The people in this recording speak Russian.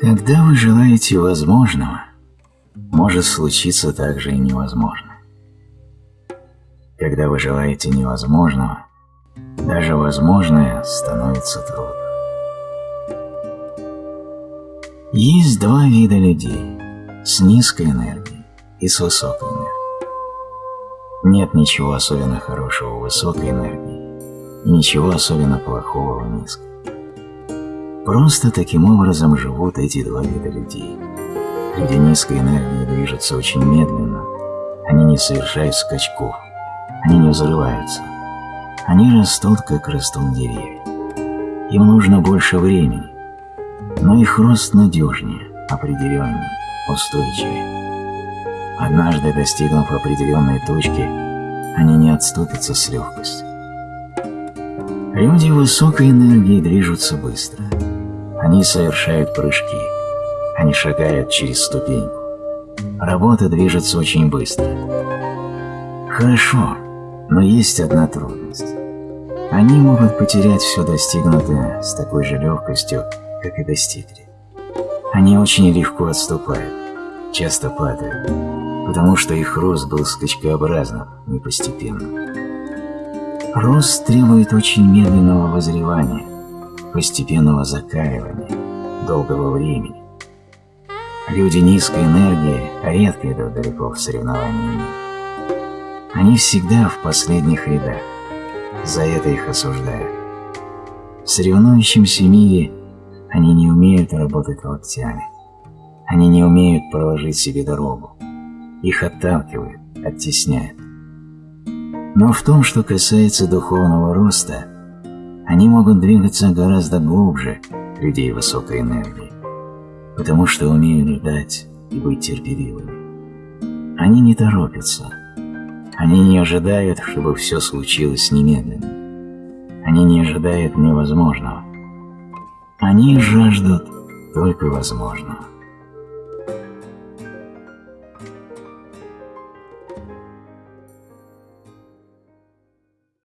Когда вы желаете возможного, может случиться также и невозможное. Когда вы желаете невозможного, даже возможное становится трудным. Есть два вида людей – с низкой энергией и с высокой энергией. Нет ничего особенно хорошего в высокой энергии и ничего особенно плохого в низкой. Просто таким образом живут эти два вида людей. Люди низкой энергии движутся очень медленно, они не совершают скачков, они не взрываются. Они растут, как растут деревья. Им нужно больше времени, но их рост надежнее, определеннее, устойчивее. Однажды достигнув определенной точки, они не отступятся с легкостью. Люди высокой энергии движутся быстро – они совершают прыжки. Они шагают через ступеньку. Работа движется очень быстро. Хорошо, но есть одна трудность. Они могут потерять все достигнутое с такой же легкостью, как и достигли. Они очень легко отступают, часто падают, потому что их рост был скачкообразным, не постепенным. Рост требует очень медленного возревания, постепенного закаливания, долгого времени. Люди низкой энергии редко идут далеко в соревновании. Они всегда в последних рядах, за это их осуждают. В соревнующемся мире они не умеют работать локтями, они не умеют проложить себе дорогу, их отталкивают, оттесняют. Но в том, что касается духовного роста, они могут двигаться гораздо глубже людей высокой энергии, потому что умеют ждать и быть терпеливыми. Они не торопятся. Они не ожидают, чтобы все случилось немедленно. Они не ожидают невозможного. Они жаждут только возможного.